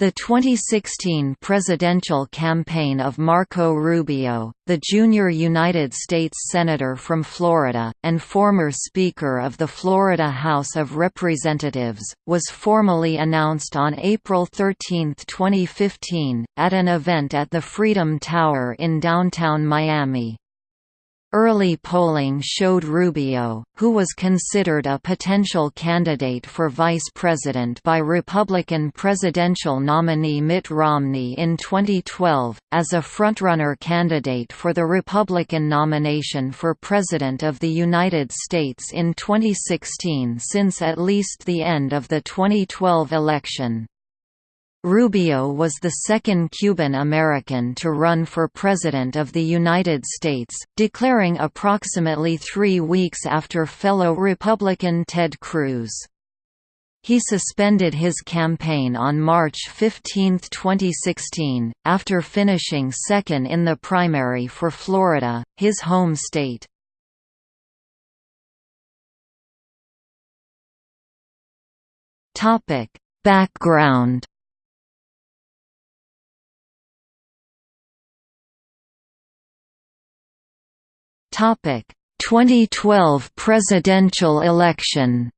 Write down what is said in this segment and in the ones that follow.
The 2016 presidential campaign of Marco Rubio, the junior United States Senator from Florida, and former Speaker of the Florida House of Representatives, was formally announced on April 13, 2015, at an event at the Freedom Tower in downtown Miami. Early polling showed Rubio, who was considered a potential candidate for vice president by Republican presidential nominee Mitt Romney in 2012, as a frontrunner candidate for the Republican nomination for President of the United States in 2016 since at least the end of the 2012 election. Rubio was the second Cuban American to run for President of the United States, declaring approximately three weeks after fellow Republican Ted Cruz. He suspended his campaign on March 15, 2016, after finishing second in the primary for Florida, his home state. Background Topic: 2012 presidential election.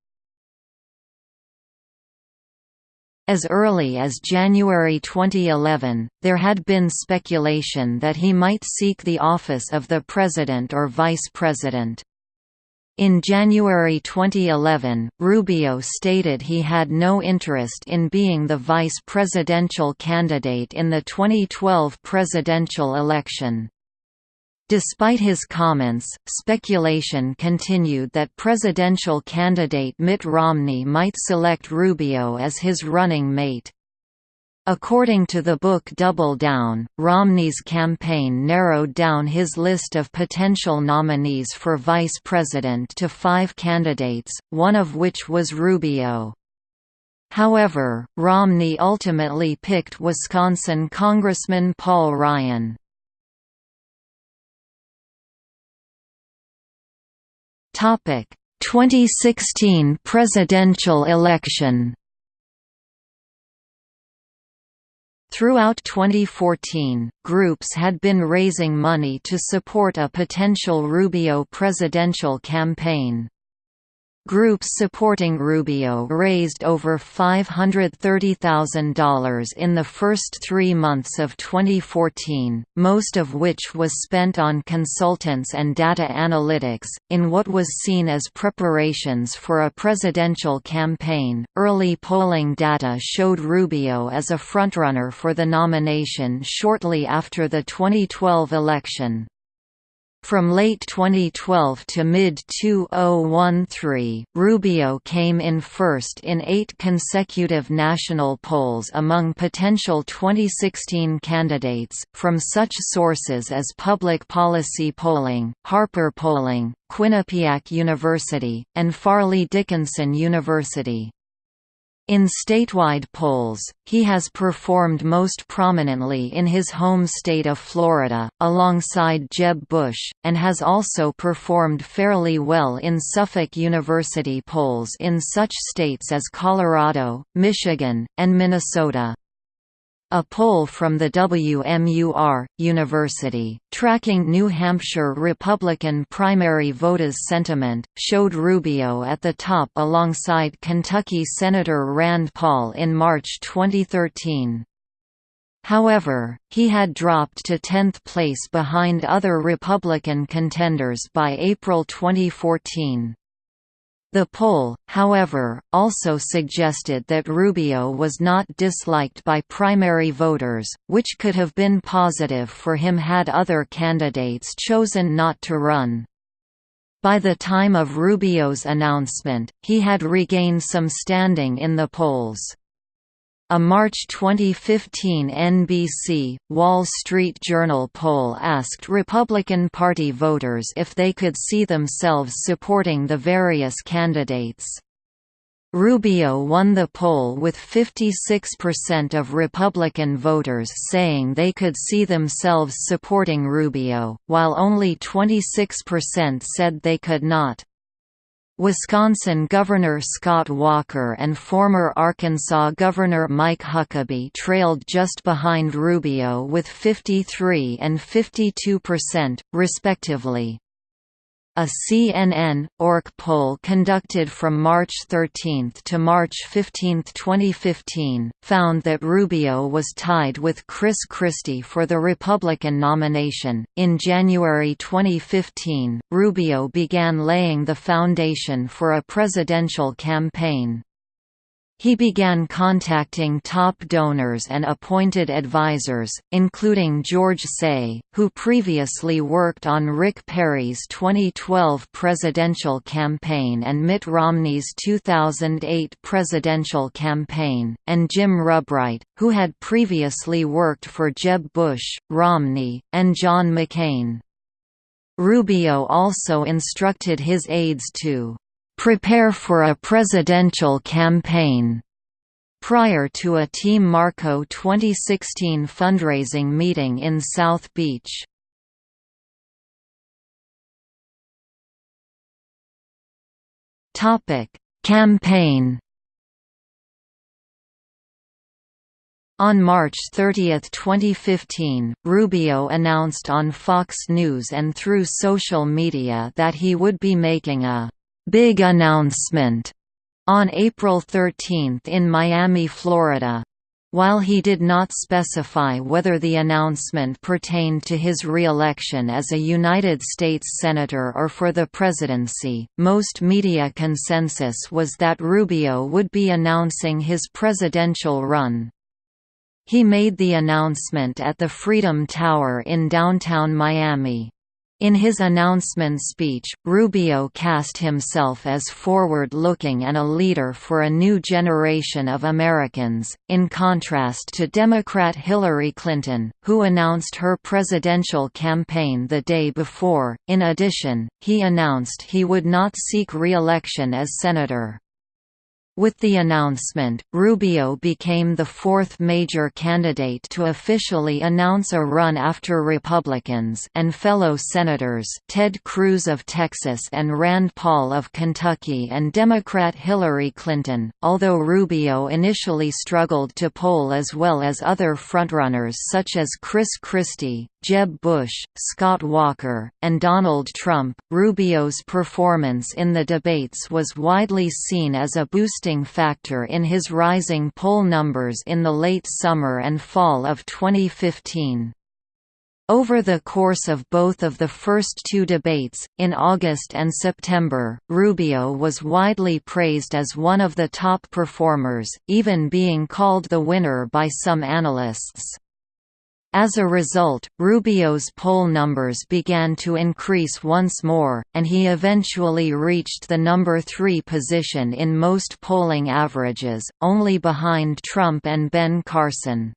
As early as January 2011, there had been speculation that he might seek the office of the president or vice president. In January 2011, Rubio stated he had no interest in being the vice presidential candidate in the 2012 presidential election. Despite his comments, speculation continued that presidential candidate Mitt Romney might select Rubio as his running mate. According to the book Double Down, Romney's campaign narrowed down his list of potential nominees for vice president to five candidates, one of which was Rubio. However, Romney ultimately picked Wisconsin Congressman Paul Ryan. Topic: 2016 presidential election. Throughout 2014, groups had been raising money to support a potential Rubio presidential campaign. Groups supporting Rubio raised over $530,000 in the first three months of 2014, most of which was spent on consultants and data analytics, in what was seen as preparations for a presidential campaign. Early polling data showed Rubio as a frontrunner for the nomination shortly after the 2012 election. From late 2012 to mid-2013, Rubio came in first in eight consecutive national polls among potential 2016 candidates, from such sources as Public Policy Polling, Harper Polling, Quinnipiac University, and Fairleigh Dickinson University. In statewide polls, he has performed most prominently in his home state of Florida, alongside Jeb Bush, and has also performed fairly well in Suffolk University polls in such states as Colorado, Michigan, and Minnesota. A poll from the WMUR, University, tracking New Hampshire Republican primary voters' sentiment, showed Rubio at the top alongside Kentucky Senator Rand Paul in March 2013. However, he had dropped to 10th place behind other Republican contenders by April 2014. The poll, however, also suggested that Rubio was not disliked by primary voters, which could have been positive for him had other candidates chosen not to run. By the time of Rubio's announcement, he had regained some standing in the polls. A March 2015 NBC, Wall Street Journal poll asked Republican Party voters if they could see themselves supporting the various candidates. Rubio won the poll with 56% of Republican voters saying they could see themselves supporting Rubio, while only 26% said they could not. Wisconsin Governor Scott Walker and former Arkansas Governor Mike Huckabee trailed just behind Rubio with 53 and 52 percent, respectively. A CNN/ORC poll conducted from March 13 to March 15, 2015, found that Rubio was tied with Chris Christie for the Republican nomination. In January 2015, Rubio began laying the foundation for a presidential campaign. He began contacting top donors and appointed advisors, including George Seay, who previously worked on Rick Perry's 2012 presidential campaign and Mitt Romney's 2008 presidential campaign, and Jim Rubright, who had previously worked for Jeb Bush, Romney, and John McCain. Rubio also instructed his aides to prepare for a presidential campaign prior to a Team Marco 2016 fundraising meeting in South Beach. Topic: Campaign On March 30, 2015, Rubio announced on Fox News and through social media that he would be making a big announcement on April 13 in Miami, Florida. While he did not specify whether the announcement pertained to his re-election as a United States Senator or for the presidency, most media consensus was that Rubio would be announcing his presidential run. He made the announcement at the Freedom Tower in downtown Miami. In his announcement speech, Rubio cast himself as forward-looking and a leader for a new generation of Americans, in contrast to Democrat Hillary Clinton, who announced her presidential campaign the day before. In addition, he announced he would not seek re-election as senator. With the announcement, Rubio became the fourth major candidate to officially announce a run after Republicans and fellow Senators Ted Cruz of Texas and Rand Paul of Kentucky and Democrat Hillary Clinton, although Rubio initially struggled to poll as well as other frontrunners such as Chris Christie, Jeb Bush, Scott Walker, and Donald Trump. Rubio's performance in the debates was widely seen as a factor in his rising poll numbers in the late summer and fall of 2015. Over the course of both of the first two debates, in August and September, Rubio was widely praised as one of the top performers, even being called the winner by some analysts. As a result, Rubio's poll numbers began to increase once more, and he eventually reached the number three position in most polling averages, only behind Trump and Ben Carson.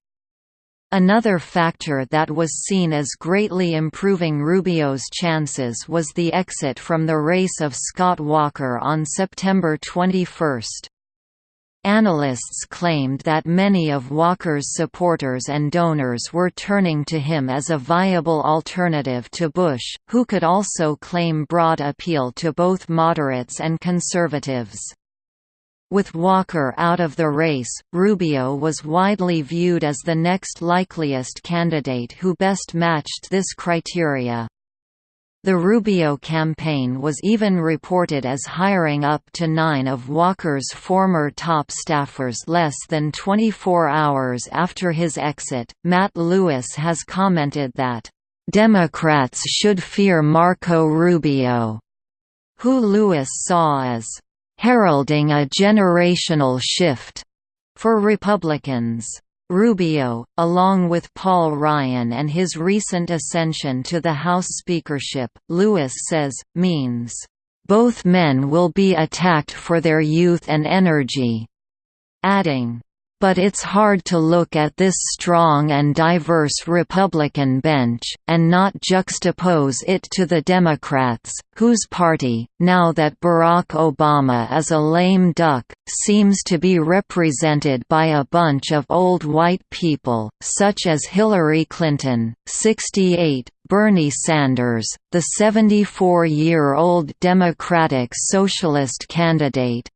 Another factor that was seen as greatly improving Rubio's chances was the exit from the race of Scott Walker on September 21. Analysts claimed that many of Walker's supporters and donors were turning to him as a viable alternative to Bush, who could also claim broad appeal to both moderates and conservatives. With Walker out of the race, Rubio was widely viewed as the next likeliest candidate who best matched this criteria. The Rubio campaign was even reported as hiring up to nine of Walker's former top staffers less than 24 hours after his exit. Matt Lewis has commented that, Democrats should fear Marco Rubio, who Lewis saw as heralding a generational shift for Republicans. Rubio, along with Paul Ryan and his recent ascension to the House speakership, Lewis says, means, "...both men will be attacked for their youth and energy," adding, but it's hard to look at this strong and diverse Republican bench, and not juxtapose it to the Democrats, whose party, now that Barack Obama is a lame duck, seems to be represented by a bunch of old white people, such as Hillary Clinton, 68, Bernie Sanders, the 74-year-old Democratic Socialist candidate,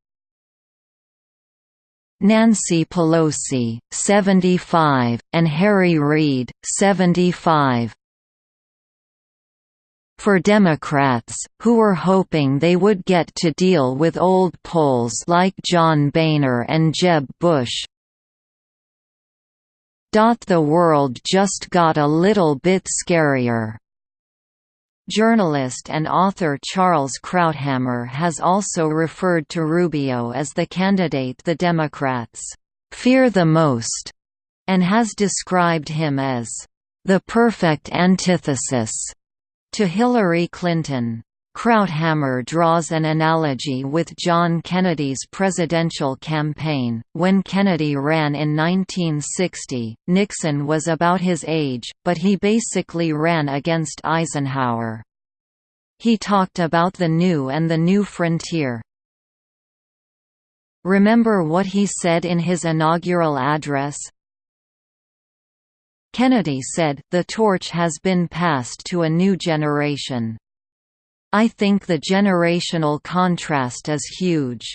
Nancy Pelosi, 75, and Harry Reid, 75. For Democrats, who were hoping they would get to deal with old polls like John Boehner and Jeb Bush, the world just got a little bit scarier. Journalist and author Charles Krauthammer has also referred to Rubio as the candidate the Democrats fear the most, and has described him as the perfect antithesis to Hillary Clinton. Krauthammer draws an analogy with John Kennedy's presidential campaign. When Kennedy ran in 1960, Nixon was about his age, but he basically ran against Eisenhower. He talked about the new and the new frontier. Remember what he said in his inaugural address? Kennedy said, the torch has been passed to a new generation. I think the generational contrast is huge.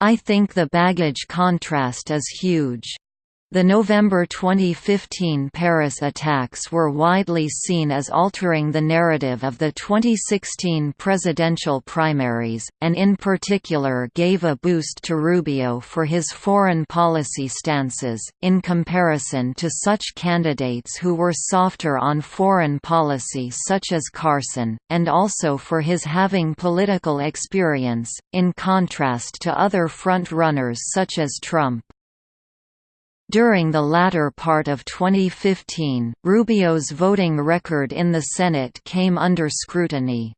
I think the baggage contrast is huge. The November 2015 Paris attacks were widely seen as altering the narrative of the 2016 presidential primaries, and in particular gave a boost to Rubio for his foreign policy stances, in comparison to such candidates who were softer on foreign policy such as Carson, and also for his having political experience, in contrast to other front-runners such as Trump. During the latter part of 2015, Rubio's voting record in the Senate came under scrutiny.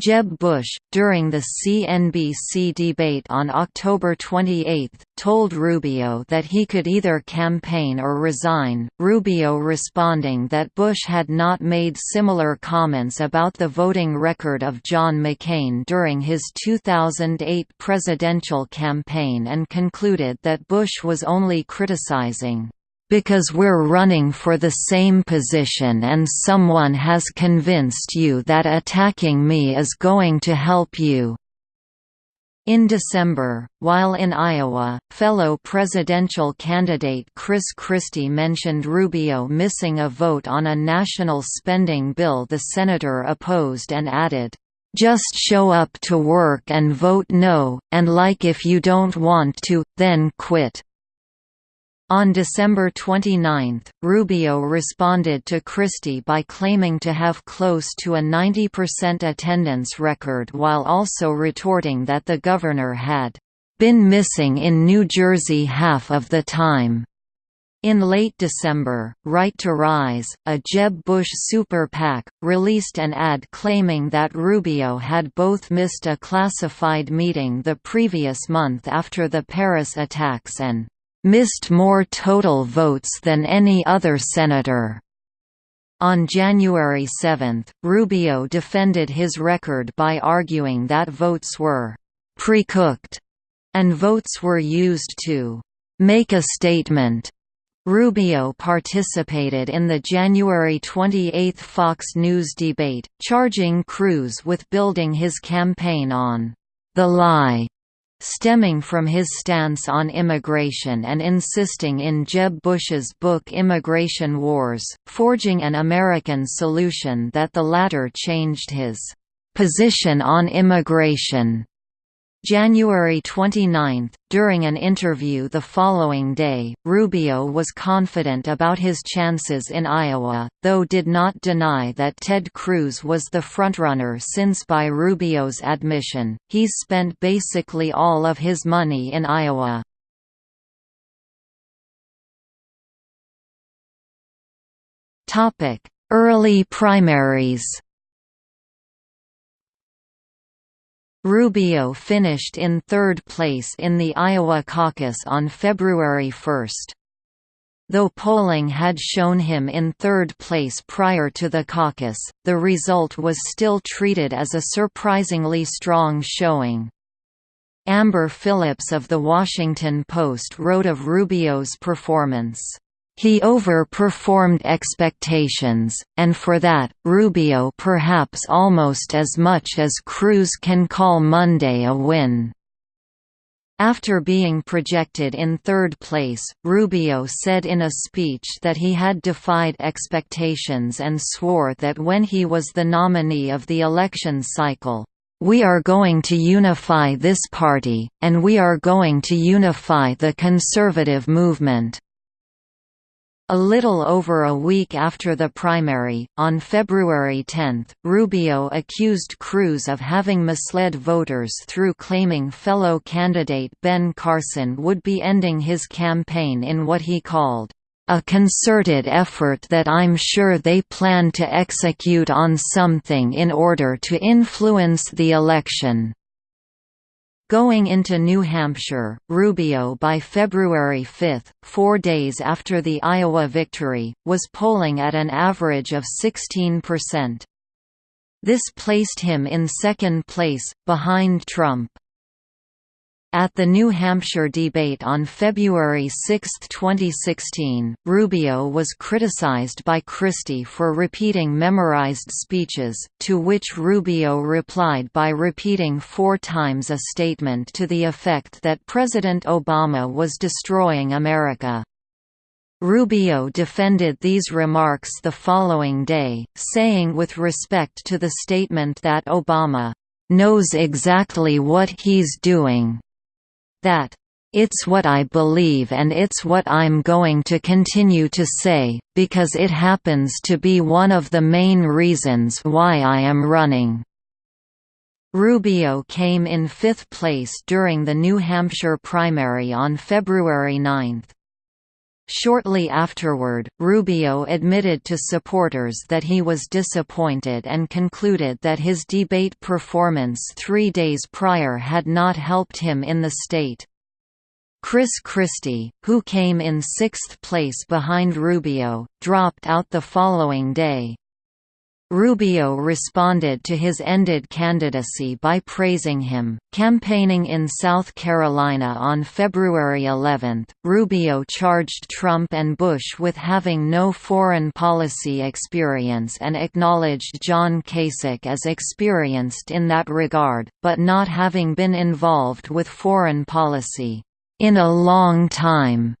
Jeb Bush, during the CNBC debate on October 28, told Rubio that he could either campaign or resign, Rubio responding that Bush had not made similar comments about the voting record of John McCain during his 2008 presidential campaign and concluded that Bush was only criticizing because we're running for the same position and someone has convinced you that attacking me is going to help you." In December, while in Iowa, fellow presidential candidate Chris Christie mentioned Rubio missing a vote on a national spending bill the senator opposed and added, "...just show up to work and vote no, and like if you don't want to, then quit." On December 29, Rubio responded to Christie by claiming to have close to a 90% attendance record while also retorting that the governor had been missing in New Jersey half of the time. In late December, Right to Rise, a Jeb Bush super PAC, released an ad claiming that Rubio had both missed a classified meeting the previous month after the Paris attacks and missed more total votes than any other senator. On January 7, Rubio defended his record by arguing that votes were pre-cooked and votes were used to make a statement. Rubio participated in the January 28 Fox News debate, charging Cruz with building his campaign on the lie stemming from his stance on immigration and insisting in Jeb Bush's book Immigration Wars, Forging an American Solution that the latter changed his position on immigration January 29, during an interview the following day, Rubio was confident about his chances in Iowa, though did not deny that Ted Cruz was the frontrunner since by Rubio's admission, he's spent basically all of his money in Iowa. Early primaries Rubio finished in third place in the Iowa caucus on February 1. Though polling had shown him in third place prior to the caucus, the result was still treated as a surprisingly strong showing. Amber Phillips of The Washington Post wrote of Rubio's performance, "...he overperformed expectations, and for that, Rubio perhaps almost as much as Cruz can call Monday a win." After being projected in third place, Rubio said in a speech that he had defied expectations and swore that when he was the nominee of the election cycle, we are going to unify this party, and we are going to unify the conservative movement." A little over a week after the primary, on February 10, Rubio accused Cruz of having misled voters through claiming fellow candidate Ben Carson would be ending his campaign in what he called, a concerted effort that I'm sure they plan to execute on something in order to influence the election. Going into New Hampshire, Rubio by February 5, four days after the Iowa victory, was polling at an average of 16%. This placed him in second place, behind Trump. At the New Hampshire debate on February 6, 2016, Rubio was criticized by Christie for repeating memorized speeches, to which Rubio replied by repeating four times a statement to the effect that President Obama was destroying America. Rubio defended these remarks the following day, saying with respect to the statement that Obama knows exactly what he's doing that it's what I believe and it's what I'm going to continue to say, because it happens to be one of the main reasons why I am running." Rubio came in fifth place during the New Hampshire primary on February 9. Shortly afterward, Rubio admitted to supporters that he was disappointed and concluded that his debate performance three days prior had not helped him in the state. Chris Christie, who came in sixth place behind Rubio, dropped out the following day. Rubio responded to his ended candidacy by praising him. Campaigning in South Carolina on February 11, Rubio charged Trump and Bush with having no foreign policy experience and acknowledged John Kasich as experienced in that regard, but not having been involved with foreign policy in a long time.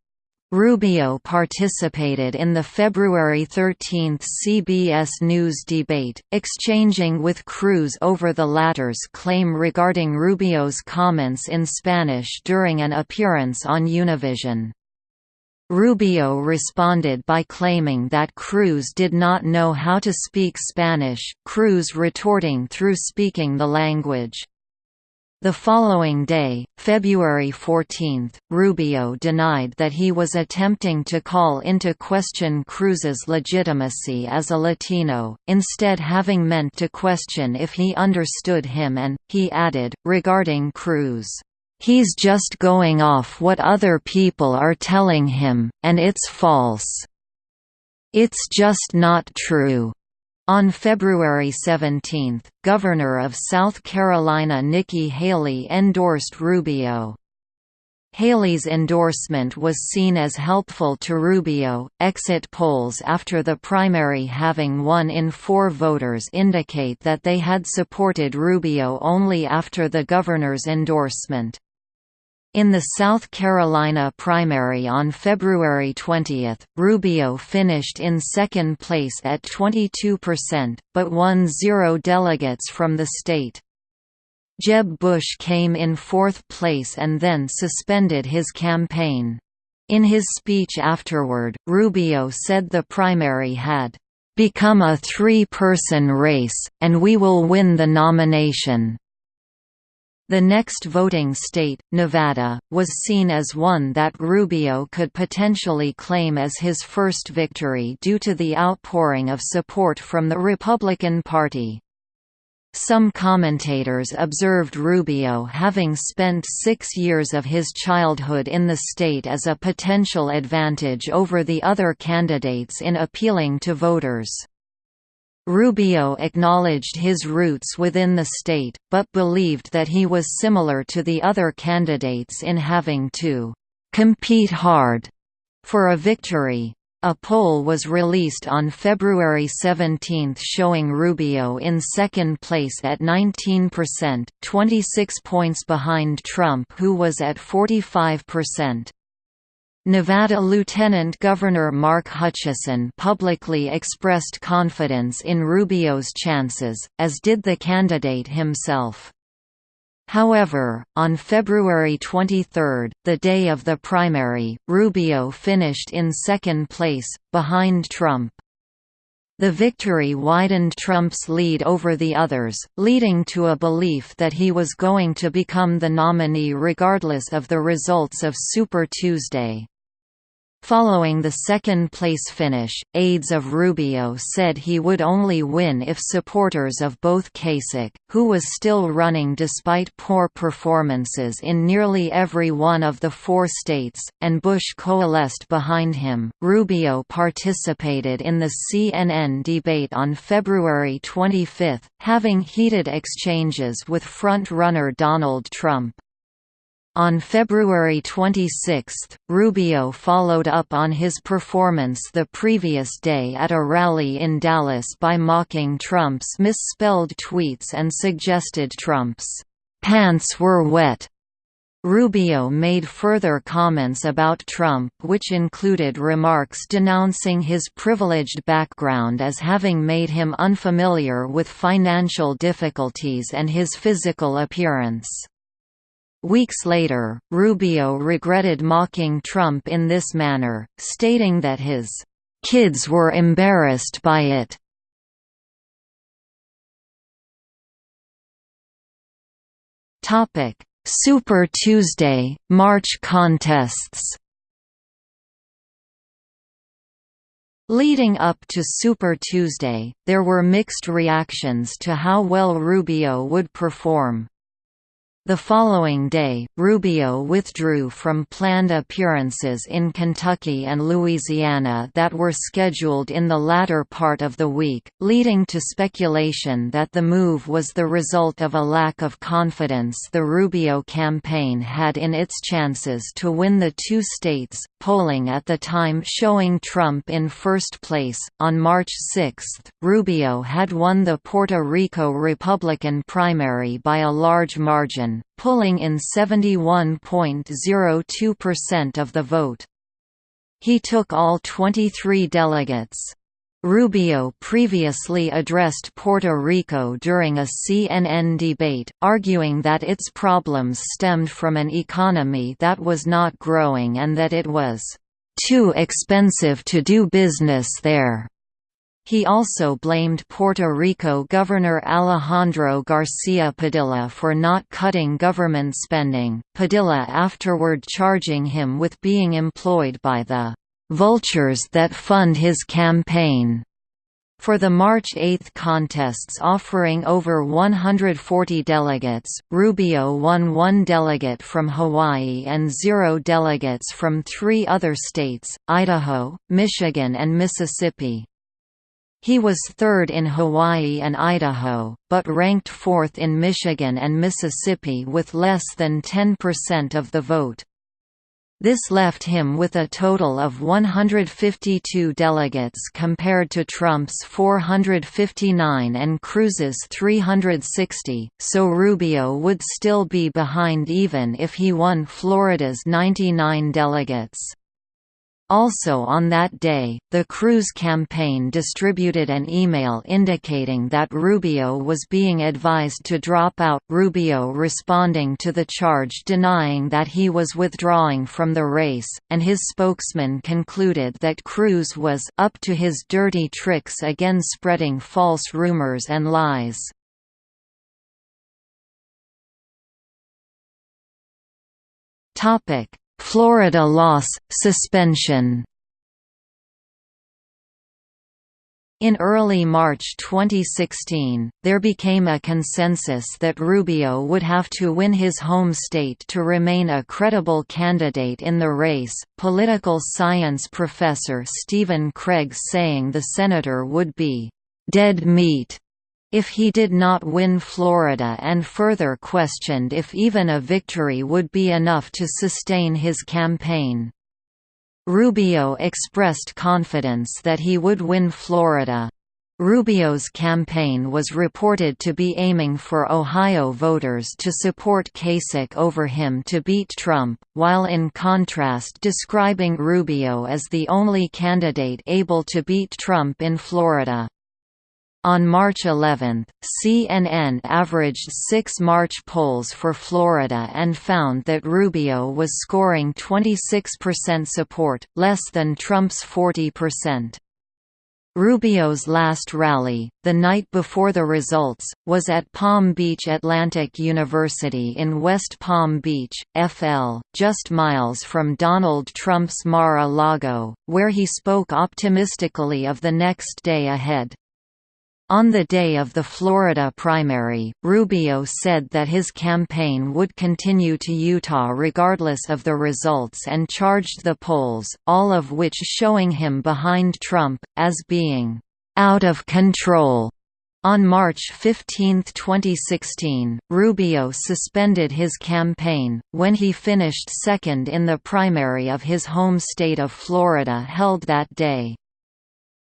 Rubio participated in the February 13 CBS News debate, exchanging with Cruz over the latter's claim regarding Rubio's comments in Spanish during an appearance on Univision. Rubio responded by claiming that Cruz did not know how to speak Spanish, Cruz retorting through speaking the language. The following day, February 14, Rubio denied that he was attempting to call into question Cruz's legitimacy as a Latino, instead having meant to question if he understood him and, he added, regarding Cruz, "...he's just going off what other people are telling him, and it's false. It's just not true." On February 17, Governor of South Carolina Nikki Haley endorsed Rubio. Haley's endorsement was seen as helpful to Rubio. Exit polls after the primary having one in four voters indicate that they had supported Rubio only after the governor's endorsement. In the South Carolina primary on February 20, Rubio finished in second place at 22%, but won zero delegates from the state. Jeb Bush came in fourth place and then suspended his campaign. In his speech afterward, Rubio said the primary had become a three-person race, and we will win the nomination. The next voting state, Nevada, was seen as one that Rubio could potentially claim as his first victory due to the outpouring of support from the Republican Party. Some commentators observed Rubio having spent six years of his childhood in the state as a potential advantage over the other candidates in appealing to voters. Rubio acknowledged his roots within the state, but believed that he was similar to the other candidates in having to «compete hard» for a victory. A poll was released on February 17 showing Rubio in second place at 19%, 26 points behind Trump who was at 45%. Nevada Lieutenant Governor Mark Hutchison publicly expressed confidence in Rubio's chances, as did the candidate himself. However, on February 23, the day of the primary, Rubio finished in second place, behind Trump. The victory widened Trump's lead over the others, leading to a belief that he was going to become the nominee regardless of the results of Super Tuesday. Following the second-place finish, aides of Rubio said he would only win if supporters of both Kasich, who was still running despite poor performances in nearly every one of the four states, and Bush coalesced behind him. Rubio participated in the CNN debate on February 25, having heated exchanges with front-runner Donald Trump. On February 26, Rubio followed up on his performance the previous day at a rally in Dallas by mocking Trump's misspelled tweets and suggested Trump's pants were wet. Rubio made further comments about Trump which included remarks denouncing his privileged background as having made him unfamiliar with financial difficulties and his physical appearance. Weeks later, Rubio regretted mocking Trump in this manner, stating that his kids were embarrassed by it. Topic: Super Tuesday, March contests. Leading up to Super Tuesday, there were mixed reactions to how well Rubio would perform. The following day, Rubio withdrew from planned appearances in Kentucky and Louisiana that were scheduled in the latter part of the week, leading to speculation that the move was the result of a lack of confidence the Rubio campaign had in its chances to win the two states, polling at the time showing Trump in first place. On March 6, Rubio had won the Puerto Rico Republican primary by a large margin pulling in 71.02% of the vote. He took all 23 delegates. Rubio previously addressed Puerto Rico during a CNN debate, arguing that its problems stemmed from an economy that was not growing and that it was too expensive to do business there. He also blamed Puerto Rico Governor Alejandro Garcia Padilla for not cutting government spending, Padilla afterward charging him with being employed by the "...vultures that fund his campaign." For the March 8 contests offering over 140 delegates, Rubio won one delegate from Hawaii and zero delegates from three other states, Idaho, Michigan and Mississippi. He was third in Hawaii and Idaho, but ranked fourth in Michigan and Mississippi with less than 10% of the vote. This left him with a total of 152 delegates compared to Trump's 459 and Cruz's 360, so Rubio would still be behind even if he won Florida's 99 delegates. Also on that day, the Cruz campaign distributed an email indicating that Rubio was being advised to drop out, Rubio responding to the charge denying that he was withdrawing from the race, and his spokesman concluded that Cruz was up to his dirty tricks again spreading false rumors and lies. Topic Florida loss, suspension In early March 2016, there became a consensus that Rubio would have to win his home state to remain a credible candidate in the race. Political science professor Stephen Craig saying the senator would be dead meat if he did not win Florida and further questioned if even a victory would be enough to sustain his campaign. Rubio expressed confidence that he would win Florida. Rubio's campaign was reported to be aiming for Ohio voters to support Kasich over him to beat Trump, while in contrast describing Rubio as the only candidate able to beat Trump in Florida. On March 11, CNN averaged six March polls for Florida and found that Rubio was scoring 26% support, less than Trump's 40%. Rubio's last rally, the night before the results, was at Palm Beach Atlantic University in West Palm Beach, FL, just miles from Donald Trump's Mar-a-Lago, where he spoke optimistically of the next day ahead. On the day of the Florida primary, Rubio said that his campaign would continue to Utah regardless of the results and charged the polls, all of which showing him behind Trump, as being out of control. On March 15, 2016, Rubio suspended his campaign, when he finished second in the primary of his home state of Florida held that day.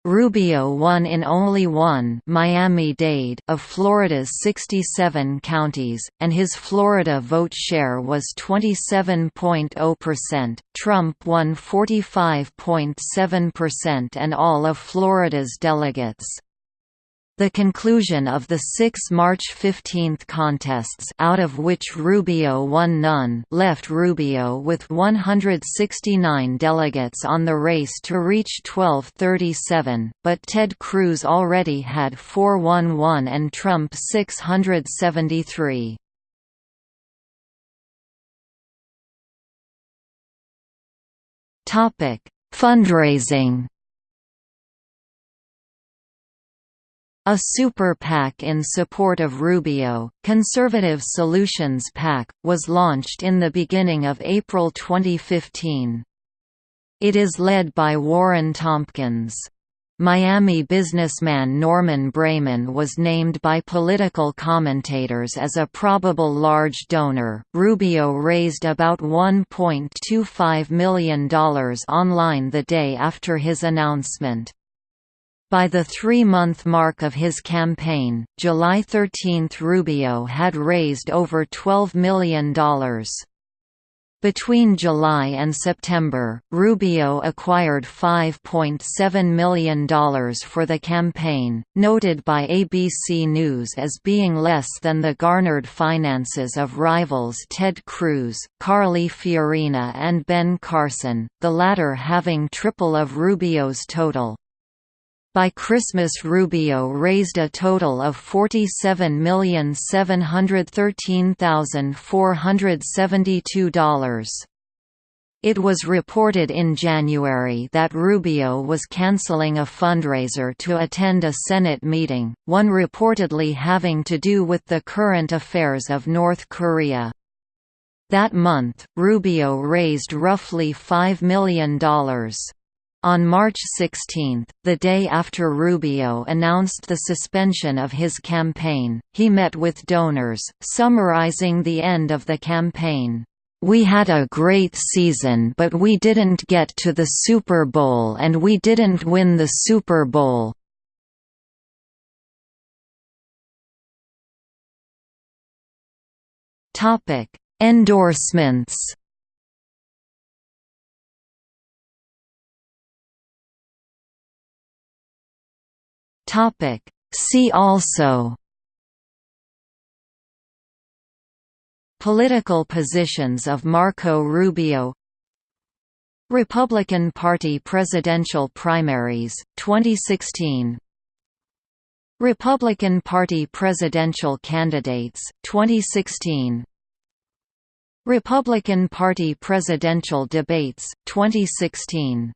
Rubio won in only one Miami-Dade of Florida's 67 counties, and his Florida vote share was 27.0%. Trump won 45.7% and all of Florida's delegates. The conclusion of the six March 15 contests out of which Rubio won none left Rubio with 169 delegates on the race to reach 1237, but Ted Cruz already had 411 and Trump 673. Fundraising A super PAC in support of Rubio, Conservative Solutions PAC, was launched in the beginning of April 2015. It is led by Warren Tompkins. Miami businessman Norman Braman was named by political commentators as a probable large donor. Rubio raised about $1.25 million online the day after his announcement. By the three-month mark of his campaign, July 13 Rubio had raised over $12 million. Between July and September, Rubio acquired $5.7 million for the campaign, noted by ABC News as being less than the garnered finances of rivals Ted Cruz, Carly Fiorina and Ben Carson, the latter having triple of Rubio's total. By Christmas Rubio raised a total of $47,713,472. It was reported in January that Rubio was canceling a fundraiser to attend a Senate meeting, one reportedly having to do with the current affairs of North Korea. That month, Rubio raised roughly $5 million. On March 16, the day after Rubio announced the suspension of his campaign, he met with donors, summarizing the end of the campaign. We had a great season but we didn't get to the Super Bowl and we didn't win the Super Bowl. Endorsements Topic. See also Political positions of Marco Rubio Republican Party presidential primaries, 2016 Republican Party presidential candidates, 2016 Republican Party presidential debates, 2016